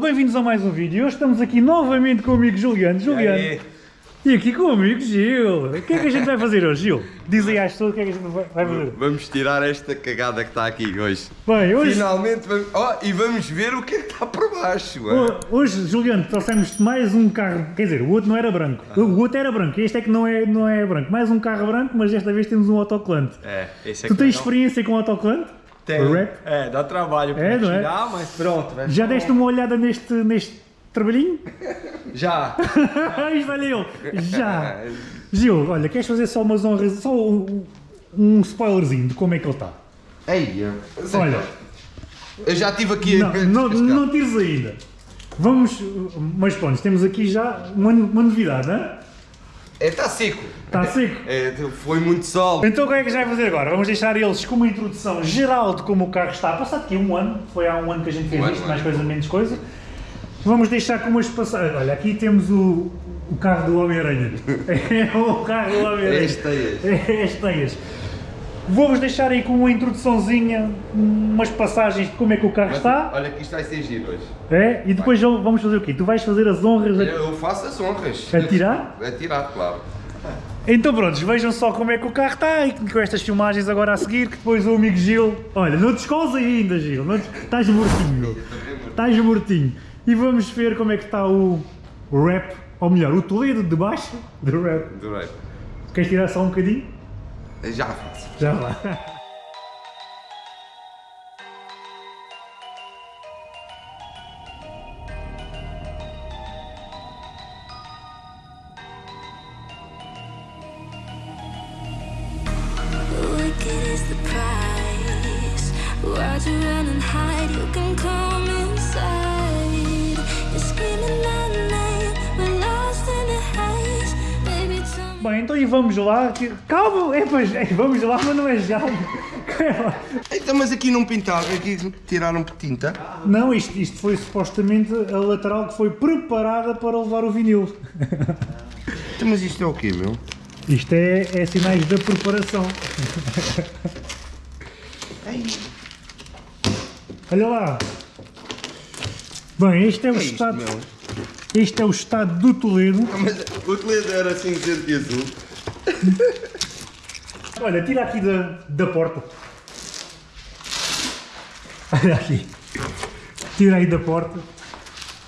bem-vindos a mais um vídeo. Hoje estamos aqui novamente com o amigo Juliano. Juliano. aí? E aqui com o amigo Gil. O que é que a gente vai fazer hoje, Gil? Diz aí às pessoas o que é que a gente vai fazer. Vamos tirar esta cagada que está aqui hoje. Bem, hoje, Finalmente vamos. Oh, e vamos ver o que é que está por baixo. é? ho- hoje, Juliano, trouxemos mais um carro. Quer dizer, o outro não era branco. O outro era branco. Este é que não é, não é branco. Mais um carro branco, mas desta vez temos um autocolante. É, esse Tu aqui tens não. experiência com autocolante? Tenho. Rap? É, dá trabalho pra É, não é? tirar, mas pronto. vai Já deste uma olhada neste, neste trabalhinho? Já. Isto olha eu. Já. Gil, olha, queres fazer só umas honras, só um, um spoilerzinho de como é que ele está? Ei, eu- Olha, eu já estive aqui não, a não, não tires ainda. Vamos, mas pronto, temos aqui já uma, uma novidade, não É, está seco. Está seco. É, foi muito sol. Então o que é que a gente vai fazer agora? Vamos deixar eles com uma introdução geral de como o carro está. Passado aqui um ano, foi há um ano que a gente fez Um ano, isto, um mais ano. coisa, menos coisa. Vamos deixar com umas passagens. Olha, aqui temos o, o carro do Homem-Aranha. É o carro do Homem-Aranha. É teias. É. Vou-vos deixar aí com uma introduçãozinha, umas passagens de como é que o carro Mas, está. Olha que isto vai ser giro hoje. É? E depois vamos fazer o quê? Tu vais fazer as honras. A... Eu faço as honras. A tirar? A tirar, claro. Então prontos, vejam só como é que o carro está e com estas filmagens agora a seguir, que depois o amigo Gil... Olha, não te ainda, Gil. Não te... Estás mortinho. Estás mortinho. E vamos ver como é que está o rap, ou melhor, o Toledo de baixo do rap. Adorei. Queres tirar só um bocadinho? Já faço. Já lá. The price. Why'd you run and hide? You can come e vamos lá. Calma, é, pois, é, vamos lá, mas não é já. Então, mas aqui não pintaram, aqui tiraram tinta. Não, isto, isto foi supostamente a lateral que foi preparada para levar o vinil. Então, mas isto é o quê, meu? Isto é, é sinais da preparação. Olha lá. Bem, este é o É isto, estado. meu? Este é o estado do Toledo. Mas o Toledo era cinzento e azul. Olha, tira aqui da, da porta. Olha aqui. Tira aí da porta.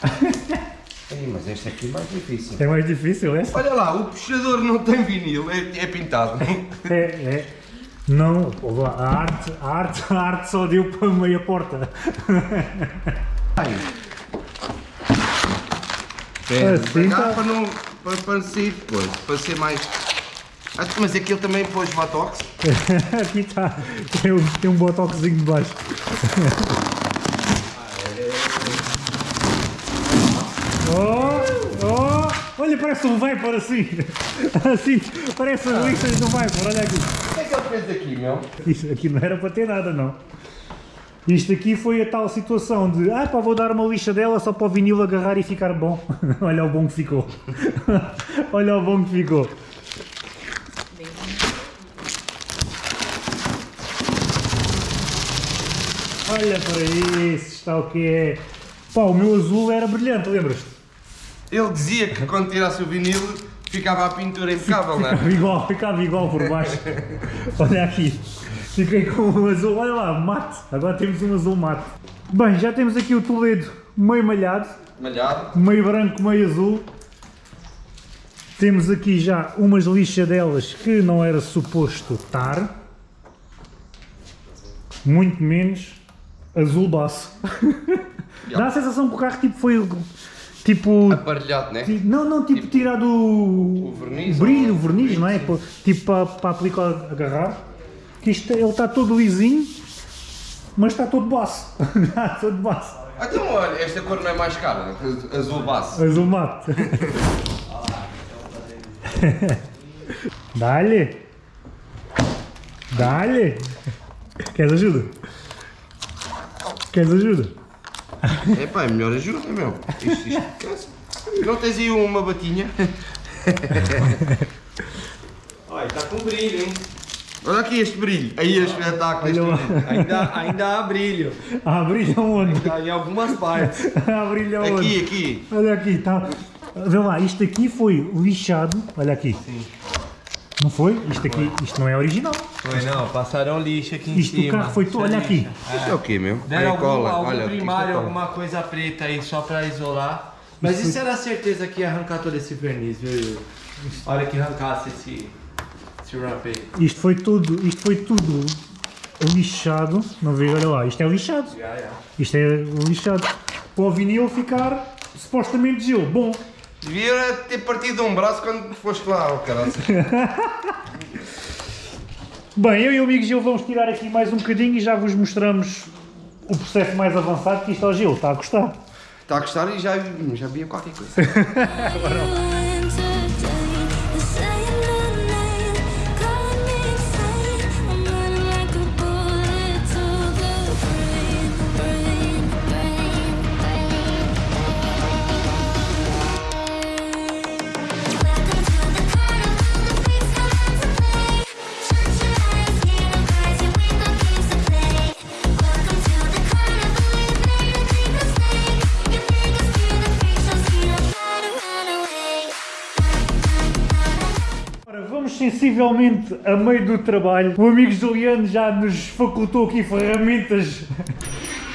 Ei, mas este aqui é mais difícil. É mais difícil essa? Olha lá, o puxador não tem vinil, é, é pintado. É, é. Não, a arte, a arte, a arte só deu para meia porta. Ai. Assim Para cá, tá. para não para, para sair depois, para ser mais. Ah, mas aquilo também pôs botox. Aqui está. Tem, um- tem um botoxinho de baixo. Oh, oh, olha, parece um Viper assim. Assim, parece as listas do Viper, olha aqui. O que é que ele fez aqui, meu? Isto aqui não era para ter nada, não. Isto aqui foi a tal situação de ah pá, vou dar uma lixa dela só para o vinil agarrar e ficar bom. Olha o bom que ficou. Olha o bom que ficou. Olha para isso, está o que é. Pá, o meu azul era brilhante, lembras-te? Ele dizia que quando tirasse o vinil ficava a pintura impecável, não é? Ficava igual, ficava igual por baixo. Olha aqui. Fiquei com um azul, olha lá, mate. Agora temos um azul mate. Bem, já temos aqui o Toledo meio malhado, Malhado. meio branco, meio azul. Temos aqui já umas lixadelas que não era suposto estar. Muito menos azul baço. Dá a sensação que o carro tipo foi tipo Aparelhado, né? Não, não, tipo, tirar do o verniz, brilho, o verniz, não é? Pô, Tipo para, para aplicar, agarrar. Que isto, ele está todo lisinho, mas está todo baço. está todo baço. Ah, Então, olha, esta cor não é mais cara, azul base. Azul mate. Dá-lhe. Dá-lhe. Queres ajuda? Queres ajuda? Epá, é melhor ajuda, meu. Isto, isto cansa. Não tens aí uma batinha? Olha, tá com brilho, hein? Olha aqui este brilho. Aí este espetáculo. Este brilho. Ainda, ainda há brilho. Ah, brilha onde? Ainda em algumas partes. Ah, brilha onde? Aqui, aqui. Olha aqui, tá. Vê lá, isto aqui foi lixado. Olha aqui. Não foi? Isto aqui, isto não é original. Foi não, passaram lixo aqui em Isto cima. o carro foi todo. Olha aqui. Isto é o quê, meu? Deram algum, cola. algum Olha, aqui primário, alguma coisa preta aí só pra isolar. Mas isso era certeza que ia arrancar todo esse verniz, viu? Olha que arrancasse esse, esse wrap aí. Isto foi tudo, isto foi tudo lixado. Não vejo, olha lá, isto é lixado. Já, já. Isto é lixado. Para o vinil ficar supostamente gelo. Bom, Devia ter partido um braço quando foste lá, oh caralho. bem, eu e o amigo Gil vamos tirar aqui mais um bocadinho e já vos mostramos o processo mais avançado que isto ao Gil. Está a gostar? Está a gostar e já, já via qualquer coisa. sensivelmente a meio do trabalho. O amigo Juliano já nos facultou aqui ferramentas,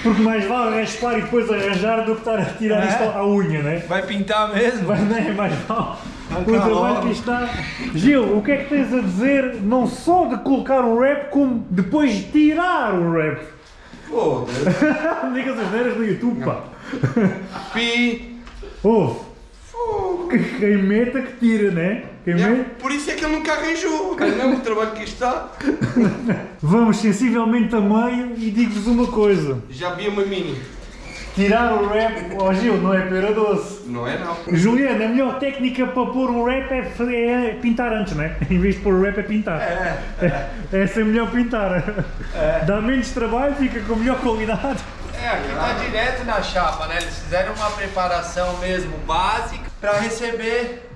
porque mais vale raspar e depois arranjar do que estar a tirar É? isto à unha, né? Vai pintar mesmo? Mas não é mais vale. O trabalho logo. que está. Gil, o que é que tens a dizer não só de colocar um rap, como depois de tirar o rap? Foda-se. Diga as neiras no YouTube, pá. Pi. Ouve. Que- Quem meta que tira, né? É, por isso é que ele nunca arranjou. Olha não, o trabalho que isto está. Vamos sensivelmente a meio e digo-vos uma coisa. Já vi uma mini. Tirar o rap, ó Gil, não é pera doce. Não é não. Juliana, a melhor técnica para pôr um rap é, é pintar antes, né? Em vez de pôr o rap é pintar. É, é ser melhor pintar. Dá menos trabalho, fica com melhor qualidade. É, aqui tá direto na chapa, né? Eles fizeram uma preparação mesmo básica pra receber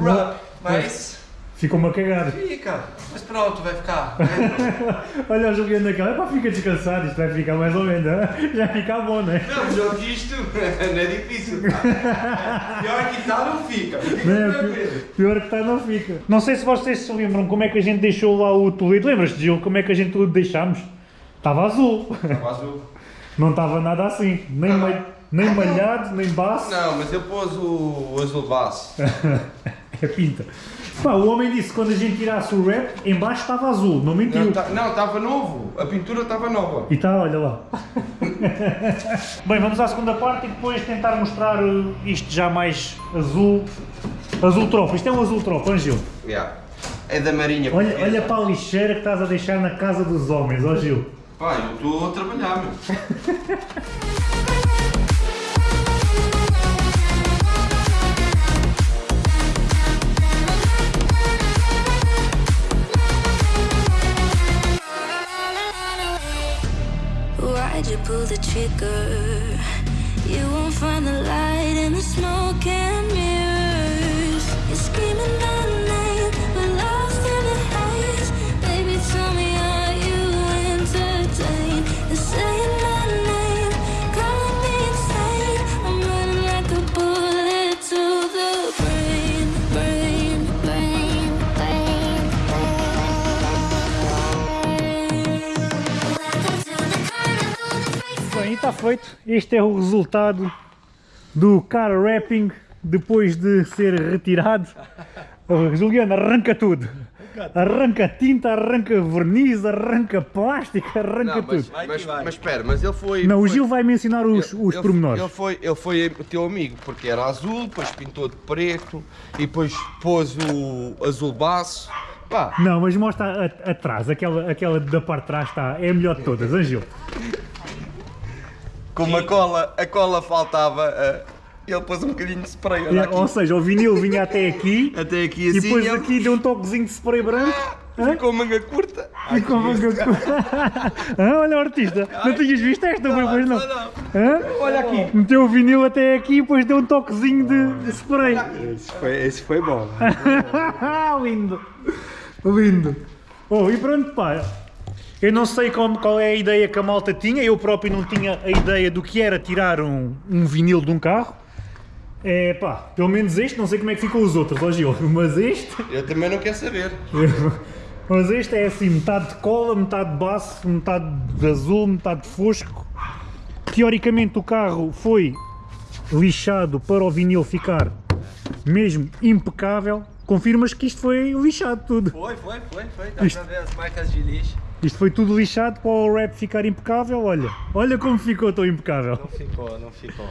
wrap. Mas Ficou uma cagada. fica. Mas pronto, vai ficar. né? Olha o Juliano naquela, é para ficar descansado, isto vai ficar mais ou menos, né? já fica bom, né? Não, que isto não é difícil. Tá? Pior que tá, não fica. Não é, tranquilo. pi- pior que está, não fica. Não sei se vocês se lembram como é que a gente deixou lá o Toledo. Lembras-te, Gil, como é que a gente tudo deixámos? Estava azul. Estava azul. Não estava nada assim. Nem, ma- nem malhado, nem baço. Não, mas eu pôs o, o azul base. É pinta. Pá, o homem disse que quando a gente tirasse o rap, em baixo estava azul, não mentiu. Não, tá- estava novo. A pintura estava nova. E tá, olha lá. Bem, vamos à segunda parte e depois tentar mostrar uh, isto já mais azul. Azul tropa. Isto é um azul tropa, Angil. Yeah. É da marinha. Olha, olha para a lixeira que estás a deixar na casa dos homens, ó Gil. Pá, eu estou a trabalhar, meu. good. Brain. Bem, e está feito. Este é o resultado do car wrapping depois de ser retirado. Oh, Juliano, arranca tudo. Arranca tinta, arranca verniz, arranca plástico, arranca Não, mas, tudo. Mas, mas espera, mas ele foi. Não, o foi- Gil vai mencionar os, ele- os ele- pormenores. Ele foi, ele foi o teu amigo, porque era azul, depois pintou de preto e depois pôs o azul baço. Pá, Não, mas mostra atrás, aquela, aquela da parte de trás está, é a melhor de todas, Angil. Como a cola, a cola faltava, eh, ele pôs um bocadinho de spray. Olha aqui. Ou seja, o vinil vinha até aqui Até aqui e assim. depois ele aqui deu um toquezinho de spray branco. Hã? Ficou manga curta. Ficou manga Hã? Olha o artista, não tinhas visto esta, foi pois não? Hã? Olha aqui. Meteu o vinil até aqui e depois deu um toquezinho de, de spray. Esse foi, esse foi bom. lindo, lindo. Oh, e pronto, pá. Eu não sei como, qual é a ideia que a malta tinha, eu próprio não tinha a ideia do que era tirar um, um vinil de um carro. É pá, pelo menos este, não sei como é que ficam os outros, ó Gil, mas este, Eu também não quero saber. mas este é assim, metade de cola, metade de baço, metade de azul, metade de fosco. Teoricamente o carro foi lixado para o vinil ficar mesmo impecável. Confirmas que isto foi lixado tudo. Foi, foi, foi, foi. Dá Isto- pra ver as marcas de lixo. Isto foi tudo lixado para o rap ficar impecável, olha. Olha como ficou tão impecável. Não ficou, não ficou.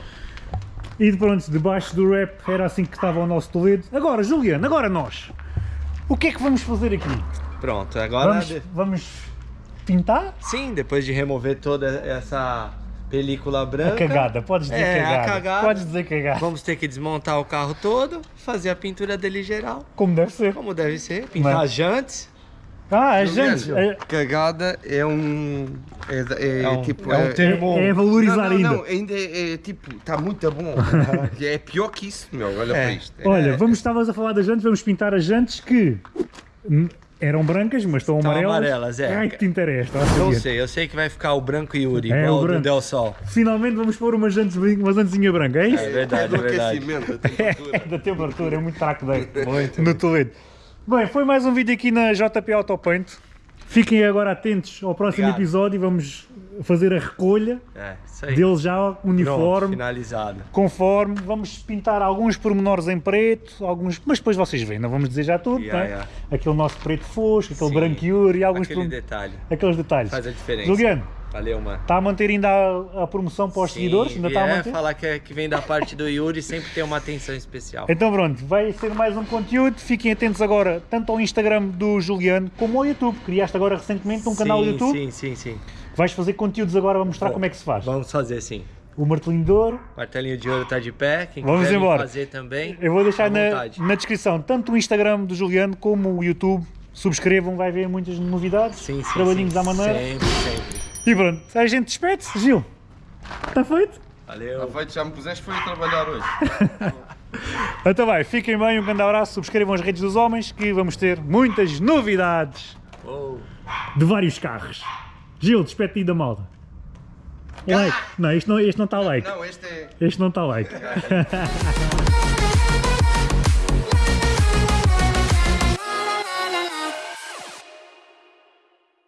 E pronto, debaixo do rap era assim que estava o nosso Toledo. Agora, Juliano, agora nós. O que é que vamos fazer aqui? Pronto, agora... Vamos, de- vamos pintar? Sim, depois de remover toda essa película A branca... cagada, podes dizer É, a cagada. cagada. Podes dizer cagada. Vamos ter que desmontar o carro todo, fazer a pintura dele geral, Como deve ser. como deve ser, pintar Mas- as jantes. Ah, a Juliano, gente. É, Cagada é um. É, é, É um- tipo. é um termo- é valorizar não, não, ainda. Não, ainda é, é tipo, está muito bom. é pior que isso, meu. Olha É. para isto. É- Olha, vamos, estavas a falar das jantes, vamos pintar as jantes que eram brancas, mas estão Estão amarelas. amarelas, é. Ai, que esta? ó, Eu sei, eu sei que vai ficar o branco Yuri, É, igual o o do branco. Del Sol. Finalmente vamos pôr uma, jantes, uma jantezinha branca, é isso? É é verdade, do é verdade. É, temperatura. da temperatura, é muito traco dele. Muito. No Toledo. Bem, foi mais um vídeo aqui na JP Autopaint. Fiquem agora atentos ao próximo Obrigado. episódio. Vamos fazer a recolha É, dele já Pronto, uniforme, finalizado. conforme. Vamos pintar alguns pormenores em preto, alguns, mas depois vocês veem, não vamos dizer já tudo. Yeah, é? yeah. Aquele nosso preto fosco, aquele branco e alguns Aquele detalhe. aqueles detalhes. Faz a diferença. Juliano, Valeu, mano. está a manter ainda a, a promoção para os Sim, seguidores? Ainda está a é, manter? falar que, é- que vem da parte do Yuri sempre tem uma atenção especial. Então pronto, vai ser mais um conteúdo. Fiquem atentos agora tanto ao Instagram do Juliano como ao YouTube. Criaste agora recentemente um canal sim, YouTube. Sim, sim, sim. Vais fazer conteúdos agora a mostrar Bom, como é que se faz. Vamos fazer sim. O martelinho de ouro. Martelinho de ouro tá de pé. Quem Vamos embora. fazer também. Eu vou deixar na, vontade. na descrição tanto o Instagram do Juliano como o YouTube. Subscrevam, vai ver muitas novidades, Sim, sim, trabalhinhos sim. à maneira. Sempre, sempre. E pronto, a gente despede-se. Gil, está feito? Valeu. Tá feito, já me puseste foi a trabalhar hoje. Então vai, fiquem bem, um grande abraço, subscrevam as redes dos homens que vamos ter muitas novidades Oh. de vários carros. Gil, despede-te aí da malta. Like. Não, este não, este não está like. Não, este é. Este não está like.